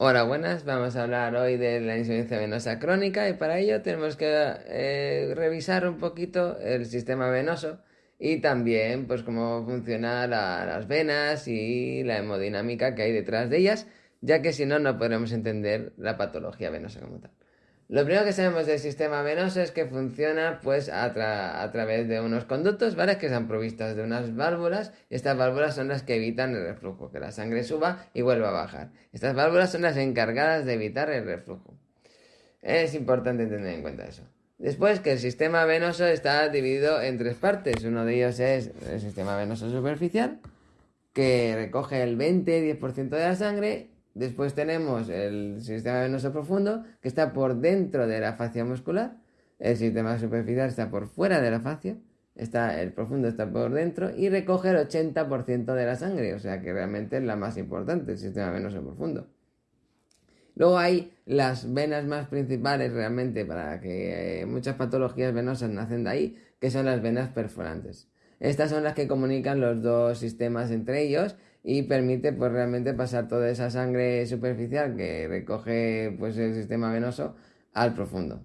Hola, buenas. Vamos a hablar hoy de la insuficiencia venosa crónica y para ello tenemos que eh, revisar un poquito el sistema venoso y también pues cómo funcionan las venas y la hemodinámica que hay detrás de ellas, ya que si no no podremos entender la patología venosa como tal. Lo primero que sabemos del sistema venoso es que funciona pues a, través de unos conductos, ¿vale? Que están provistas de unas válvulas y estas válvulas son las que evitan el reflujo, que la sangre suba y vuelva a bajar. Estas válvulas son las encargadas de evitar el reflujo. Es importante tener en cuenta eso. Después que el sistema venoso está dividido en tres partes. Uno de ellos es el sistema venoso superficial, que recoge el 20-10% de la sangre Después tenemos el sistema venoso profundo, que está por dentro de la fascia muscular. El sistema superficial está por fuera de la fascia. Está, el profundo está por dentro y recoge el 80% de la sangre, o sea que realmente es la más importante, el sistema venoso profundo. Luego hay las venas más principales realmente para que eh, muchas patologías venosas nacen de ahí, que son las venas perforantes. Estas son las que comunican los dos sistemas entre ellos y permite pues realmente pasar toda esa sangre superficial que recoge pues el sistema venoso al profundo.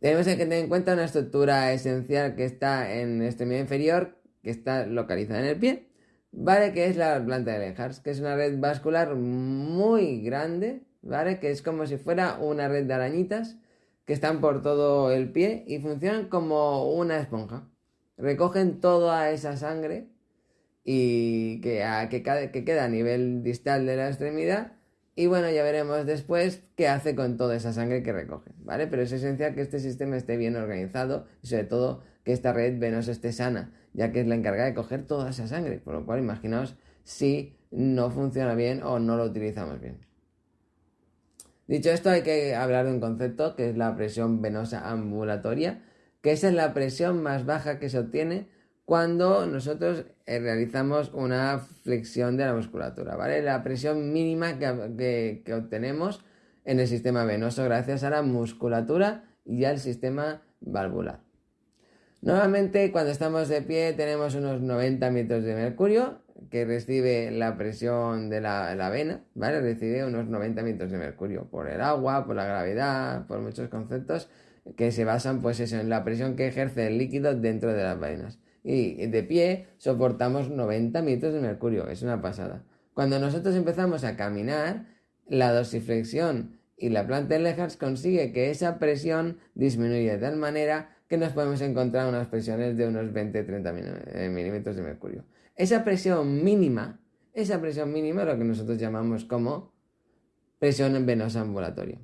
Tenemos que tener en cuenta una estructura esencial que está en el extremidad inferior, que está localizada en el pie, ¿vale? Que es la planta de Lenhars, que es una red vascular muy grande, ¿vale? Que es como si fuera una red de arañitas que están por todo el pie y funcionan como una esponja. Recogen toda esa sangre y que, que, queda a nivel distal de la extremidad. Y bueno, ya veremos después qué hace con toda esa sangre que recoge, ¿vale? Pero es esencial que este sistema esté bien organizado y sobre todo que esta red venosa esté sana, ya que es la encargada de coger toda esa sangre. Por lo cual, imaginaos si no funciona bien o no lo utilizamos bien. Dicho esto, hay que hablar de un concepto que es la presión venosa ambulatoria, que esa es la presión más baja que se obtiene cuando nosotros eh, realizamos una flexión de la musculatura, ¿vale? La presión mínima que, obtenemos en el sistema venoso gracias a la musculatura y al sistema valvular. Normalmente cuando estamos de pie tenemos unos 90 metros de mercurio que recibe la presión de la, vena, ¿vale? Recibe unos 90 metros de mercurio por el agua, por la gravedad, por muchos conceptos que se basan pues eso, en la presión que ejerce el líquido dentro de las venas y de pie soportamos 90 metros de mercurio, es una pasada. Cuando nosotros empezamos a caminar, la dosiflexión y la planta de Lehars consigue que esa presión disminuya de tal manera que nos podemos encontrar unas presiones de unos 20-30 eh, milímetros de mercurio. Esa presión mínima, esa presión mínima es lo que nosotros llamamos como presión venosa ambulatoria.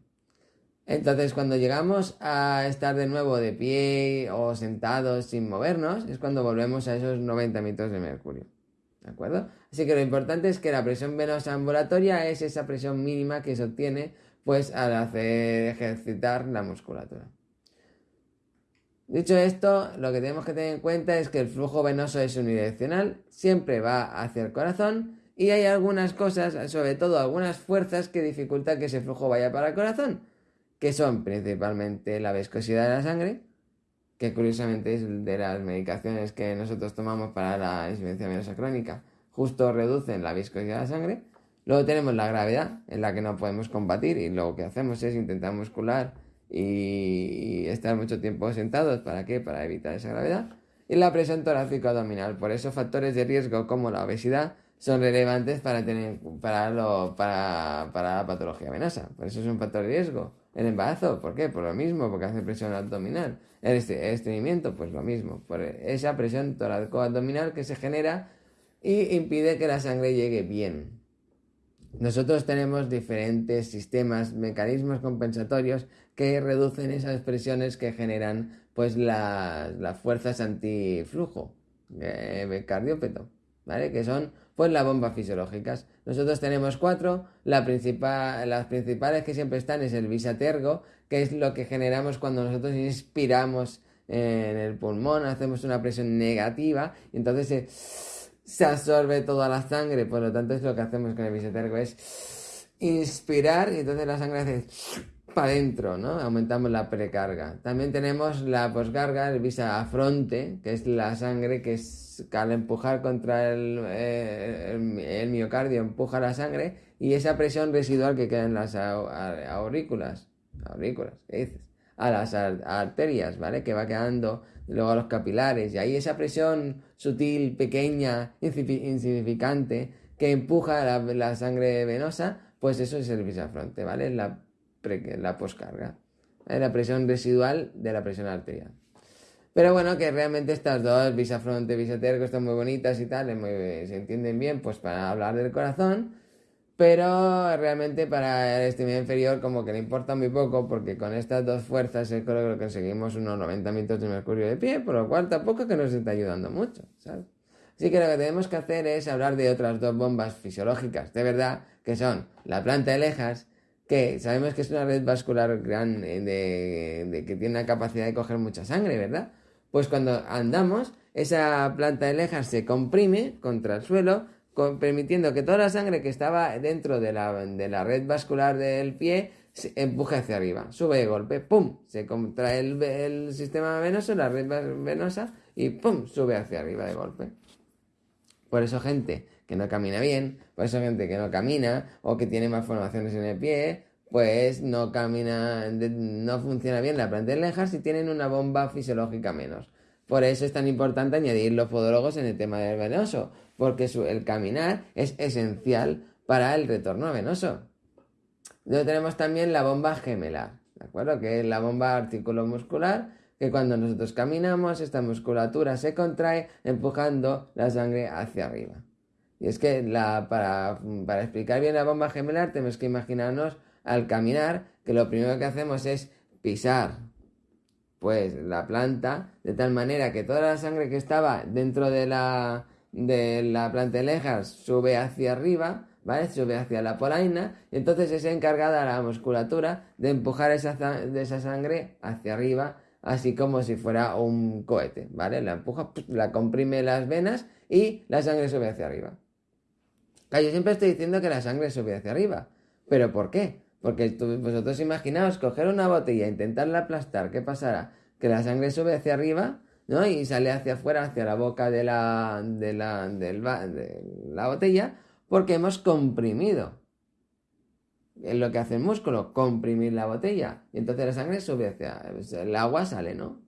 Entonces, cuando llegamos a estar de nuevo de pie o sentados sin movernos, es cuando volvemos a esos 90 metros de mercurio. ¿De acuerdo? Así que lo importante es que la presión venosa ambulatoria es esa presión mínima que se obtiene pues al hacer ejercitar la musculatura. Dicho esto, lo que tenemos que tener en cuenta es que el flujo venoso es unidireccional, siempre va hacia el corazón y hay algunas cosas, sobre todo algunas fuerzas que dificultan que ese flujo vaya para el corazón que son principalmente la viscosidad de la sangre, que curiosamente es de las medicaciones que nosotros tomamos para la insuficiencia venosa crónica, justo reducen la viscosidad de la sangre. Luego tenemos la gravedad, en la que no podemos combatir, y lo que hacemos es intentar muscular y, estar mucho tiempo sentados. ¿Para qué? Para evitar esa gravedad. Y la presión torácico abdominal. Por eso factores de riesgo como la obesidad son relevantes para, tener, para, lo, para, para la patología venosa. Por eso es un factor de riesgo. El embarazo, ¿por qué? Por lo mismo, porque hace presión abdominal. El estreñimiento, pues lo mismo, por esa presión torácico-abdominal que se genera y impide que la sangre llegue bien. Nosotros tenemos diferentes sistemas, mecanismos compensatorios que reducen esas presiones que generan pues las fuerzas antiflujo eh, cardiópeto, ¿vale? Que son pues las bombas fisiológicas. Nosotros tenemos cuatro, la principal, las principales que siempre están es el bisatergo, que es lo que generamos cuando nosotros inspiramos en el pulmón, hacemos una presión negativa y entonces se, absorbe toda la sangre, por lo tanto es lo que hacemos con el bisatergo, es inspirar y entonces la sangre hace para adentro, ¿no? Aumentamos la precarga. También tenemos la poscarga, el visa afronte, que es la sangre que es al empujar contra el, eh, el, miocardio, empuja la sangre y esa presión residual que queda en las aurículas, aurículas, ¿qué dices? A las arterias, ¿vale? Que va quedando luego a los capilares y ahí esa presión sutil, pequeña, insignificante que empuja la, sangre venosa, pues eso es el bisafronte, ¿vale? La, la poscarga, la presión residual de la presión arterial. Pero bueno, que realmente estas dos, bisafronte, bisatergo, están muy bonitas y tal, se entienden bien, pues para hablar del corazón, pero realmente para el estímulo inferior como que le importa muy poco, porque con estas dos fuerzas creo que conseguimos unos 90 minutos de mercurio de pie, por lo cual tampoco que nos está ayudando mucho, ¿sabes? Así que lo que tenemos que hacer es hablar de otras dos bombas fisiológicas, de verdad, que son la planta de lejas, que sabemos que es una red vascular grande, de, que tiene la capacidad de coger mucha sangre, ¿verdad? Pues cuando andamos, esa planta de lejas se comprime contra el suelo, permitiendo que toda la sangre que estaba dentro de la, de la red vascular del pie se empuje hacia arriba, sube de golpe, ¡pum! Se contrae el, el sistema venoso, la red venosa, y ¡pum! sube hacia arriba de golpe. Por eso gente que no camina bien, por eso gente que no camina o que tiene malformaciones en el pie, pues no camina, no funciona bien la planta de lejas y tienen una bomba fisiológica menos. Por eso es tan importante añadir los podólogos en el tema del venoso, porque el caminar es esencial para el retorno venoso. Luego tenemos también la bomba gemelar, ¿de acuerdo? Que es la bomba articulomuscular, que cuando nosotros caminamos, esta musculatura se contrae empujando la sangre hacia arriba. Y es que para, para explicar bien la bomba gemelar tenemos que imaginarnos al caminar que lo primero que hacemos es pisar pues la planta de tal manera que toda la sangre que estaba dentro de la, de la sube hacia arriba, ¿vale? Sube hacia la polaina y entonces es encargada la musculatura de empujar esa, de esa sangre hacia arriba, así como si fuera un cohete, ¿vale? La empuja, la comprime las venas y la sangre sube hacia arriba. Yo siempre estoy diciendo que la sangre sube hacia arriba, pero ¿por qué? Porque vosotros imaginaos coger una botella intentarla aplastar, ¿qué pasará? Que la sangre sube hacia arriba, ¿no? Y sale hacia afuera, hacia la boca de la, de la, de la botella, porque hemos comprimido. Es lo que hace el músculo, comprimir la botella. Y entonces la sangre sube hacia... El agua sale, ¿no?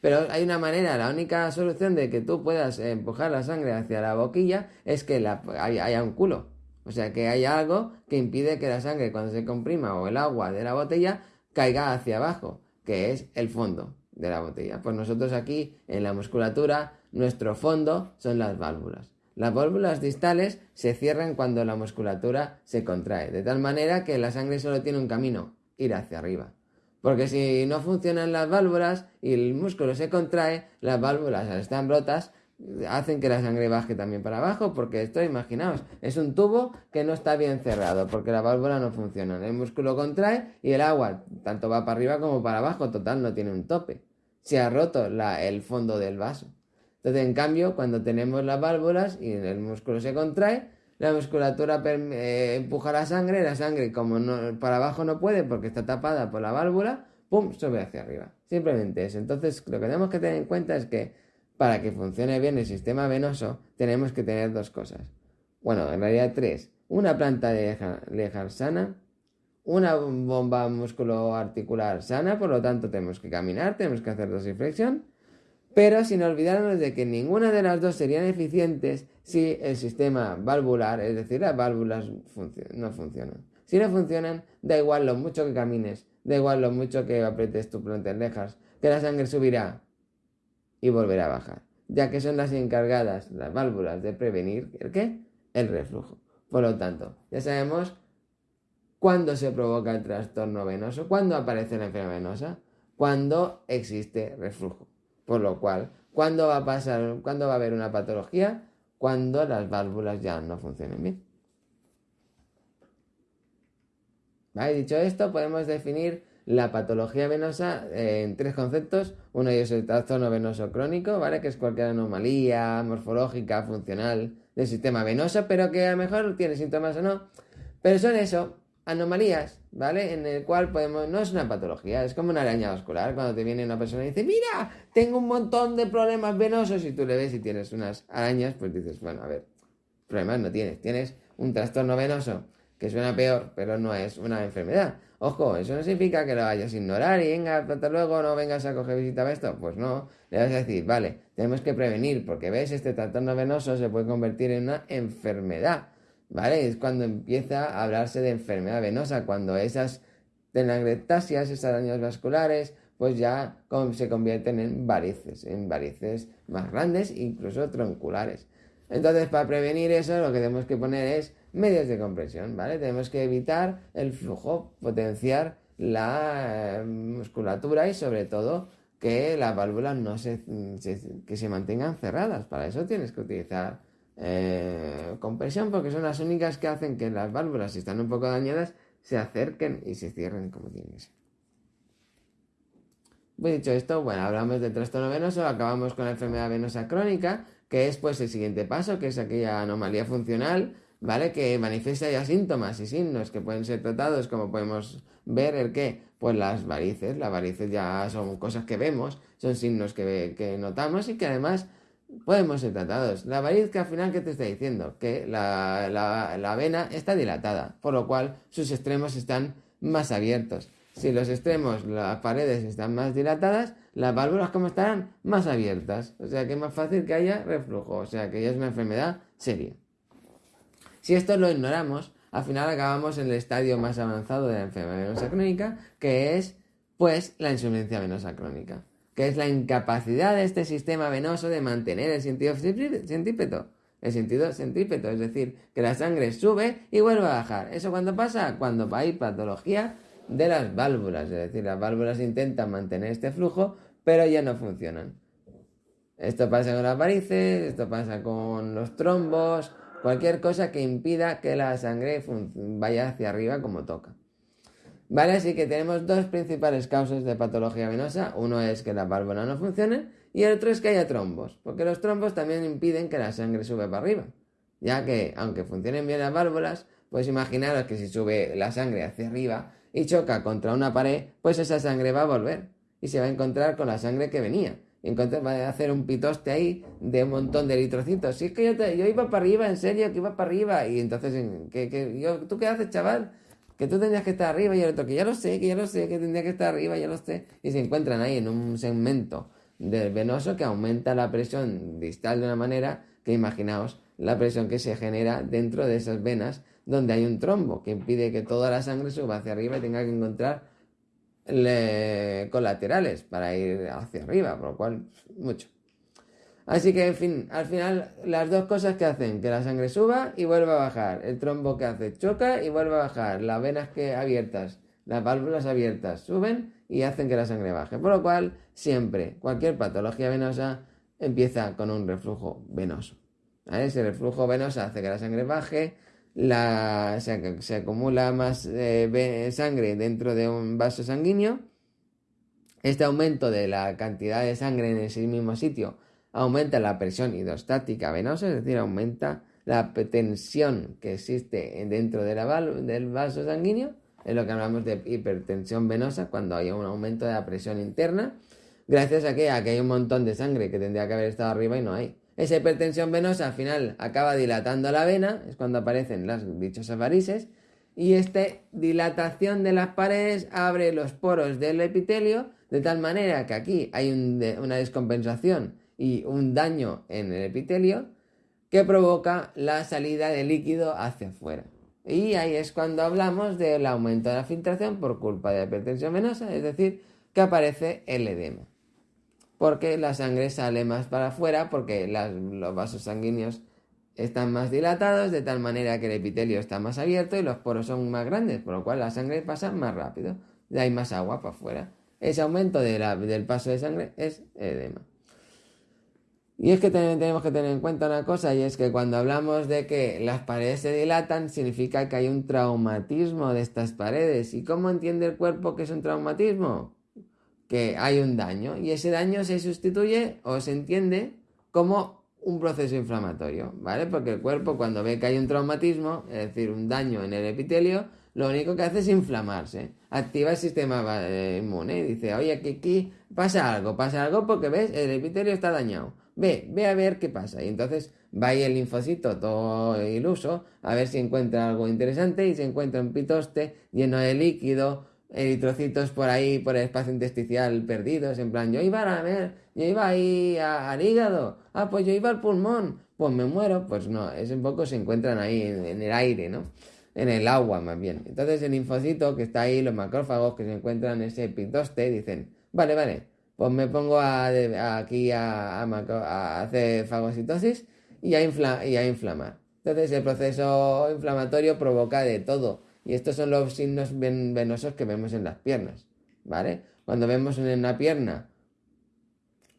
Pero hay una manera, la única solución de que tú puedas empujar la sangre hacia la boquilla es que la, haya un culo. O sea que hay algo que impide que la sangre cuando se comprima o el agua de la botella caiga hacia abajo, que es el fondo de la botella. Pues nosotros aquí en la musculatura, nuestro fondo son las válvulas. Las válvulas distales se cierran cuando la musculatura se contrae, de tal manera que la sangre solo tiene un camino, ir hacia arriba. Porque si no funcionan las válvulas y el músculo se contrae, las válvulas al estar rotas hacen que la sangre baje también para abajo, porque esto, imaginaos, es un tubo que no está bien cerrado, porque la válvula no funciona. El músculo contrae y el agua tanto va para arriba como para abajo, total, no tiene un tope. Se ha roto el fondo del vaso. Entonces, en cambio, cuando tenemos las válvulas y el músculo se contrae, la musculatura eh, empuja la sangre, la sangre como no, para abajo no puede porque está tapada por la válvula, ¡pum!, sube hacia arriba. Simplemente eso. Entonces, lo que tenemos que tener en cuenta es que para que funcione bien el sistema venoso, tenemos que tener dos cosas. Bueno, en realidad tres. Una planta lejar sana, una bomba musculoarticular sana, por lo tanto tenemos que caminar, tenemos que hacer dosiflexión, pero sin olvidarnos de que ninguna de las dos serían eficientes si el sistema valvular, es decir, las válvulas no funcionan. Si no funcionan, da igual lo mucho que camines, da igual lo mucho que aprietes tu planta de lejas, que la sangre subirá y volverá a bajar, ya que son las encargadas, las válvulas, de prevenir el qué? El reflujo. Por lo tanto, ya sabemos cuándo se provoca el trastorno venoso, cuándo aparece la enfermedad venosa, cuando existe reflujo. Por lo cual, ¿cuándo va a pasar, cuándo va a haber una patología? Cuando las válvulas ya no funcionen bien. Dicho esto, podemos definir la patología venosa eh, en tres conceptos. Uno es el trastorno venoso crónico, ¿vale? Que es cualquier anomalía morfológica, funcional del sistema venoso, pero que a lo mejor tiene síntomas o no. Pero son eso, anomalías, ¿vale? En el cual podemos, no es una patología, es como una araña vascular, cuando te viene una persona y dice, mira, tengo un montón de problemas venosos y tú le ves y tienes unas arañas, pues dices, bueno, a ver, problemas no tienes, tienes un trastorno venoso que suena peor, pero no es una enfermedad. Ojo, eso no significa que lo vayas a ignorar y venga, hasta luego, no vengas a coger visita a esto. Pues no, le vas a decir, vale, tenemos que prevenir, porque ves, este trastorno venoso se puede convertir en una enfermedad. ¿vale? Es cuando empieza a hablarse de enfermedad venosa, cuando esas telangiectasias, esas daños vasculares, pues ya se convierten en varices, en varices más grandes, incluso tronculares. Entonces, para prevenir eso, lo que tenemos que poner es medios de compresión, ¿vale? Tenemos que evitar el flujo, potenciar la eh, musculatura y sobre todo que las válvulas no se, que se mantengan cerradas. Para eso tienes que utilizar eh, compresión porque son las únicas que hacen que las válvulas, si están un poco dañadas, se acerquen y se cierren como tienen que ser. Pues dicho esto, bueno, hablamos del trastorno venoso, acabamos con la enfermedad venosa crónica, que es pues el siguiente paso, que es aquella anomalía funcional, ¿vale? Que manifiesta ya síntomas y signos que pueden ser tratados, como podemos ver el que, pues las varices, las varices ya son cosas que vemos, son signos que, que notamos y que además podemos ser tratados. La variz que al final, ¿qué te está diciendo? Que la, la, vena está dilatada, por lo cual sus extremos están más abiertos. Si los extremos, las paredes están más dilatadas, las válvulas como estarán más abiertas. O sea que es más fácil que haya reflujo. O sea que ya es una enfermedad seria. Si esto lo ignoramos, al final acabamos en el estadio más avanzado de la enfermedad venosa crónica, que es pues la insuficiencia venosa crónica que es la incapacidad de este sistema venoso de mantener el sentido centrípeto. El sentido centrípeto, es decir, que la sangre sube y vuelve a bajar. ¿Eso cuando pasa? Cuando hay patología de las válvulas, es decir, las válvulas intentan mantener este flujo, pero ya no funcionan. Esto pasa con las varices, esto pasa con los trombos, cualquier cosa que impida que la sangre vaya hacia arriba como toca. ¿Vale? Así que tenemos dos principales causas de patología venosa. Uno es que la válvula no funcione y el otro es que haya trombos, porque los trombos también impiden que la sangre sube para arriba. Ya que, aunque funcionen bien las válvulas, pues imaginaros que si sube la sangre hacia arriba y choca contra una pared, pues esa sangre va a volver y se va a encontrar con la sangre que venía. Va a hacer un pitoste ahí de un montón de eritrocitos. Si es que yo, iba para arriba, en serio, que iba para arriba. Y entonces, ¿qué, ¿tú qué haces, chaval? que tú tendrías que estar arriba y el otro que ya lo sé, que ya lo sé, que tendría que estar arriba, ya lo sé, y se encuentran ahí en un segmento del venoso que aumenta la presión distal de una manera que imaginaos la presión que se genera dentro de esas venas donde hay un trombo que impide que toda la sangre suba hacia arriba y tenga que encontrar colaterales para ir hacia arriba, por lo cual mucho. Así que, en fin, al final, las dos cosas que hacen que la sangre suba y vuelva a bajar. El trombo que hace choca y vuelve a bajar. Las venas que abiertas, las válvulas abiertas suben y hacen que la sangre baje. Por lo cual, siempre, cualquier patología venosa empieza con un reflujo venoso. Ese reflujo venoso hace que la sangre baje, se, acumula más eh, sangre dentro de un vaso sanguíneo. Este aumento de la cantidad de sangre en ese mismo sitio aumenta la presión hidrostática venosa, es decir, aumenta la tensión que existe dentro de la del vaso sanguíneo, es lo que hablamos de hipertensión venosa, cuando hay un aumento de la presión interna, gracias a que, hay un montón de sangre que tendría que haber estado arriba y no hay. Esa hipertensión venosa al final acaba dilatando la vena, es cuando aparecen las dichosas varices, y esta dilatación de las paredes abre los poros del epitelio, de tal manera que aquí hay una descompensación y un daño en el epitelio que provoca la salida de líquido hacia afuera. Y ahí es cuando hablamos del aumento de la filtración por culpa de la hipertensión venosa, es decir, que aparece el edema. Porque la sangre sale más para afuera, porque los vasos sanguíneos están más dilatados, de tal manera que el epitelio está más abierto y los poros son más grandes, por lo cual la sangre pasa más rápido, y hay más agua para afuera. Ese aumento del paso de sangre es edema. Y es que tenemos que tener en cuenta una cosa, y es que cuando hablamos de que las paredes se dilatan, significa que hay un traumatismo de estas paredes. ¿Y cómo entiende el cuerpo que es un traumatismo? Que hay un daño, y ese daño se sustituye o se entiende como un proceso inflamatorio, ¿vale? Porque el cuerpo cuando ve que hay un traumatismo, es decir, un daño en el epitelio, lo único que hace es inflamarse. Activa el sistema eh, inmune. Dice, oye, aquí, aquí pasa algo, pasa algo porque ves, el epitelio está dañado. Ve, ve a ver qué pasa. Y entonces va ahí el linfocito todo iluso a ver si encuentra algo interesante y se encuentra un pitoste lleno de líquido, eritrocitos por ahí, por el espacio intersticial perdidos, en plan, yo iba a ver, yo iba ahí al hígado, ah, pues yo iba al pulmón, pues me muero, pues no, es un poco se encuentran ahí en, el aire, ¿no? En el agua más bien. Entonces el linfocito que está ahí, los macrófagos que se encuentran en ese pitoste, dicen, vale, vale, pues me pongo aquí a, hacer fagocitosis y a, y a inflamar. Entonces el proceso inflamatorio provoca de todo y estos son los signos venosos que vemos en las piernas, ¿vale? Cuando vemos en una pierna,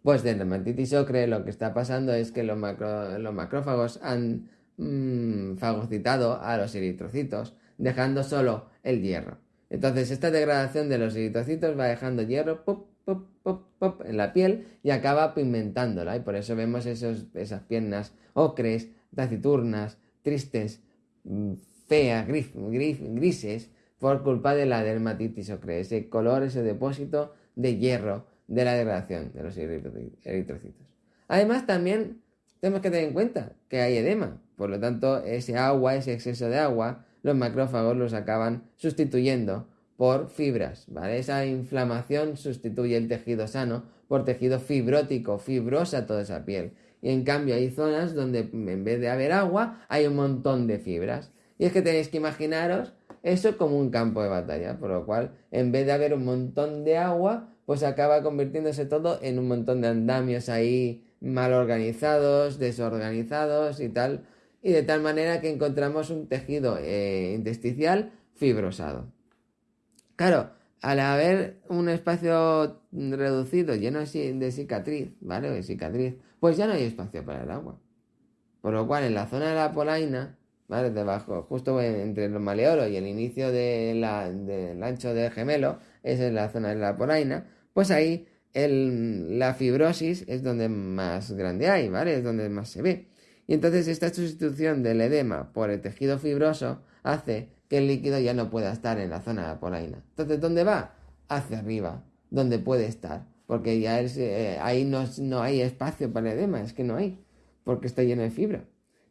pues de dermatitis ocre, lo que está pasando es que los, macrófagos han mm, fagocitado a los eritrocitos, dejando solo el hierro. Entonces, esta degradación de los eritrocitos va dejando hierro pop, pop, pop, pop, en la piel y acaba pigmentándola. Y por eso vemos esos, esas piernas ocres, taciturnas, tristes, feas, grises, por culpa de la dermatitis ocre, ese color, ese depósito de hierro de la degradación de los eritrocitos. Además, también tenemos que tener en cuenta que hay edema, por lo tanto, ese agua, ese exceso de agua, los macrófagos los acaban sustituyendo por fibras, ¿vale? Esa inflamación sustituye el tejido sano por tejido fibrótico, fibrosa toda esa piel. Y en cambio hay zonas donde en vez de haber agua hay un montón de fibras. Y es que tenéis que imaginaros eso como un campo de batalla, por lo cual en vez de haber un montón de agua, pues acaba convirtiéndose todo en un montón de andamios ahí mal organizados, desorganizados y tal, y de tal manera que encontramos un tejido eh, fibrosado. Claro, al haber un espacio reducido, lleno de cicatriz, ¿vale? De cicatriz, pues ya no hay espacio para el agua. Por lo cual, en la zona de la polaina, ¿vale? Debajo, justo entre el maleolo y el inicio del ancho del gemelo, esa es la zona de la polaina, pues ahí la fibrosis es donde más grande hay, ¿vale? Es donde más se ve. Y entonces esta sustitución del edema por el tejido fibroso hace que el líquido ya no pueda estar en la zona de la polaina. Entonces, ¿dónde va? Hacia arriba, donde puede estar. Porque ya eh, ahí no, no hay espacio para el edema, es que no hay, porque está lleno de fibra.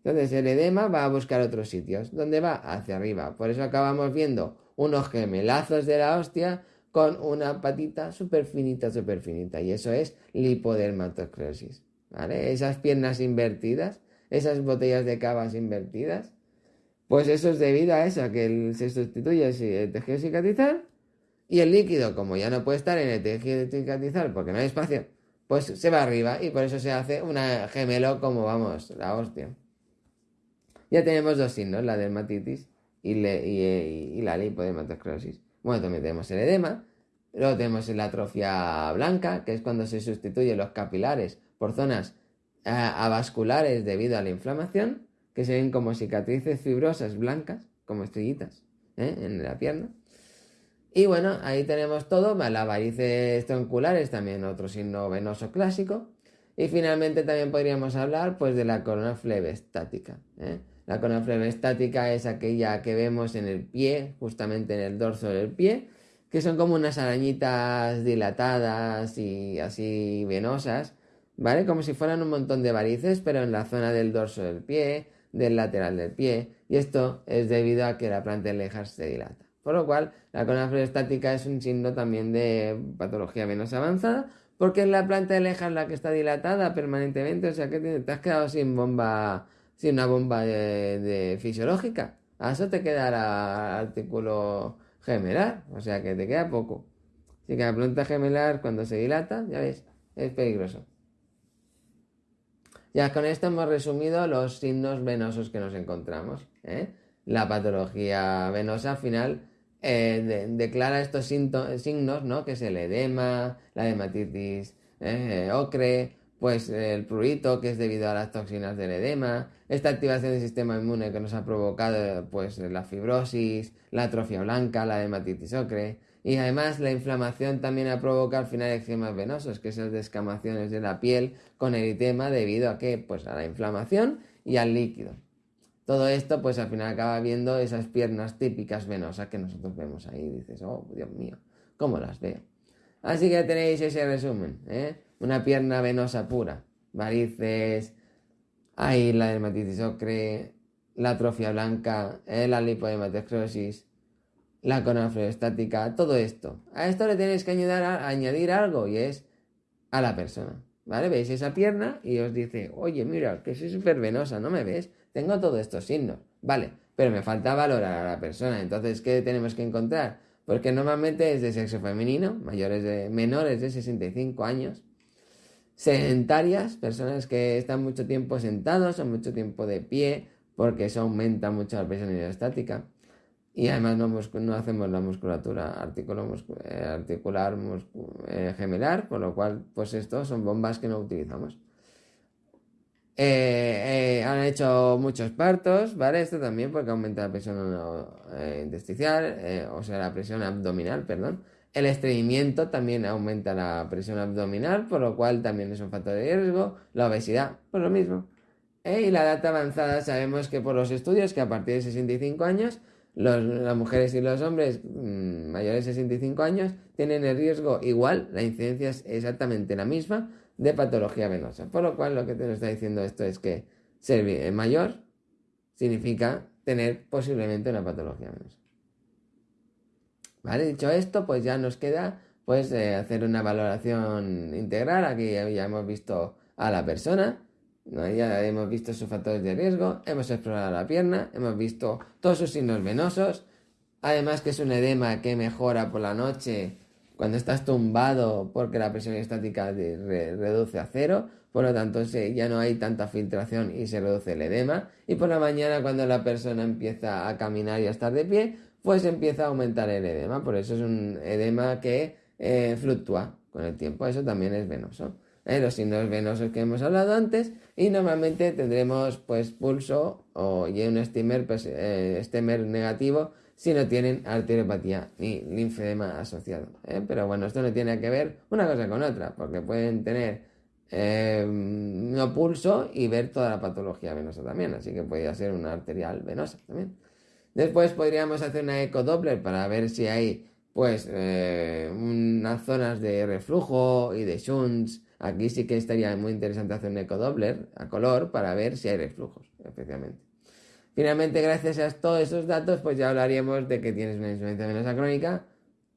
Entonces el edema va a buscar otros sitios. ¿Dónde va? Hacia arriba. Por eso acabamos viendo unos gemelazos de la hostia con una patita súper finita, súper finita. Y eso es lipodermatosclerosis. ¿Vale? Esas piernas invertidas, esas botellas de cavas invertidas, pues eso es debido a eso, que se sustituye el tejido cicatrizal y el líquido, como ya no puede estar en el tejido cicatrizal porque no hay espacio, pues se va arriba y por eso se hace una gemelo como vamos, la hostia. Ya tenemos dos signos, la dermatitis y, y, la lipodermatosclerosis. Bueno, también tenemos el edema, luego tenemos la atrofia blanca, que es cuando se sustituyen los capilares por zonas eh, avasculares debido a la inflamación, que se ven como cicatrices fibrosas blancas, como estrellitas, ¿eh? en la pierna. Y bueno, ahí tenemos todo, las varices tronculares, también otro signo venoso clásico. Y finalmente también podríamos hablar pues de la corona flebestática. ¿eh? La corona estática es aquella que vemos en el pie, justamente en el dorso del pie, que son como unas arañitas dilatadas y así venosas, ¿vale? Como si fueran un montón de varices, pero en la zona del dorso del pie, del lateral del pie, y esto es debido a que la planta de lejas se dilata. Por lo cual, la corona estática es un signo también de patología venosa avanzada, porque es la planta de lejas la que está dilatada permanentemente, o sea que te has quedado sin bomba si una bomba de, fisiológica. A eso te quedará artículo gemelar, o sea que te queda poco. Así que la planta gemelar cuando se dilata, ya ves, es peligroso. Ya con esto hemos resumido los signos venosos que nos encontramos. ¿eh? La patología venosa al final eh, declara estos signos, ¿no? que es el edema, la hematitis eh, ocre, pues el prurito, que es debido a las toxinas del edema, esta activación del sistema inmune que nos ha provocado pues la fibrosis, la atrofia blanca, la hematitis ocre, y además la inflamación también ha provocado al final eczemas venosos, que son descamaciones de la piel con eritema debido a que pues a la inflamación y al líquido. todo esto, pues al final acaba viendo esas piernas típicas venosas que nosotros vemos ahí. Dices, oh, Dios mío, ¿cómo las veo? Así que tenéis ese resumen, ¿eh? Una pierna venosa pura, varices, ahí la dermatitis ocre, la atrofia blanca, ¿eh? la lipohematosclerosis, la estática, todo esto. A esto le tenéis que añadir, añadir algo y es a la persona. ¿Vale? Veis esa pierna y os dice, oye, mira, que soy súper venosa, ¿no me ves? Tengo todos estos signos, vale, pero me falta valorar a la persona. Entonces, ¿qué tenemos que encontrar? Porque normalmente es de sexo femenino, mayores de, menores de 65 años, sedentarias, personas que están mucho tiempo sentados o mucho tiempo de pie, porque eso aumenta mucho la presión hidrostática. Y además no, hacemos la musculatura eh, articular eh, gemelar, por lo cual, pues estos son bombas que no utilizamos. Eh, eh, han hecho muchos partos, ¿vale? Esto también porque aumenta la presión eh, intersticial, o sea, la presión abdominal, perdón. El estreñimiento también aumenta la presión abdominal, por lo cual también es un factor de riesgo. La obesidad, por lo mismo. Y la edad avanzada, sabemos que por los estudios que a partir de 65 años, las mujeres y los hombres mm, mayores de 65 años tienen el riesgo igual, la incidencia es exactamente la misma de patología venosa. Por lo cual lo que te nos está diciendo esto es que ser mayor significa tener posiblemente una patología venosa. Vale, dicho esto, pues ya nos queda pues eh, hacer una valoración integral. Aquí ya hemos visto a la persona, ya hemos visto sus factores de riesgo, hemos explorado la pierna, hemos visto todos sus signos venosos, además que es un edema que mejora por la noche cuando estás tumbado porque la presión estática reduce a cero, por lo tanto ya no hay tanta filtración y se reduce el edema. Y por la mañana cuando la persona empieza a caminar y a estar de pie, pues empieza a aumentar el edema. Por eso es un edema que eh, fluctúa con el tiempo. Eso también es venoso. ¿eh? Los signos venosos que hemos hablado antes y normalmente tendremos pues pulso o y un estimer, pues, eh, negativo si no tienen arteriopatía ni linfedema asociado. ¿eh? Pero bueno, esto no tiene que ver una cosa con otra, porque pueden tener eh, no pulso y ver toda la patología venosa también, así que podría ser una arterial venosa también. Después podríamos hacer una ecodoppler para ver si hay pues eh, unas zonas de reflujo y de shunts. Aquí sí que estaría muy interesante hacer un ecodoppler a color para ver si hay reflujos, especialmente. Finalmente, gracias a todos esos datos, pues ya hablaríamos de que tienes una insuficiencia venosa crónica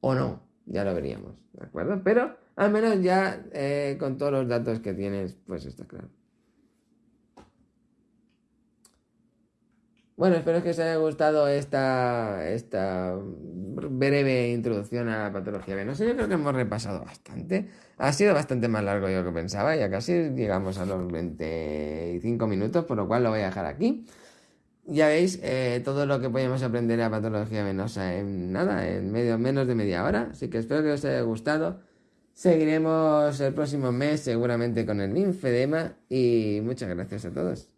o no. Ya lo veríamos, ¿de acuerdo? Pero al menos ya eh, con todos los datos que tienes, pues está claro. Bueno, espero que os haya gustado esta, esta breve introducción a la patología venosa. Yo creo que hemos repasado bastante. Ha sido bastante más largo lo que pensaba, ya casi llegamos a los 25 minutos, por lo cual lo voy a dejar aquí. Ya veis eh, todo lo que podemos aprender a patología venosa en nada, en medio, menos de media hora. Así que espero que os haya gustado. Seguiremos el próximo mes seguramente con el linfedema y muchas gracias a todos.